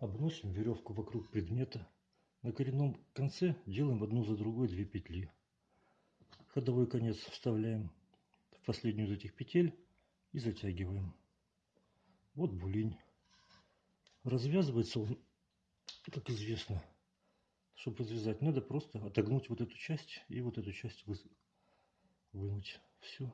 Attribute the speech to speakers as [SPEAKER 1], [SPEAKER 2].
[SPEAKER 1] обносим веревку вокруг предмета. На коренном конце делаем одну за другой две петли. Ходовой конец вставляем в последнюю из этих петель и затягиваем. Вот булинь. Развязывается он, как известно, чтобы развязать, надо просто отогнуть вот эту часть и вот эту часть вынуть. Все.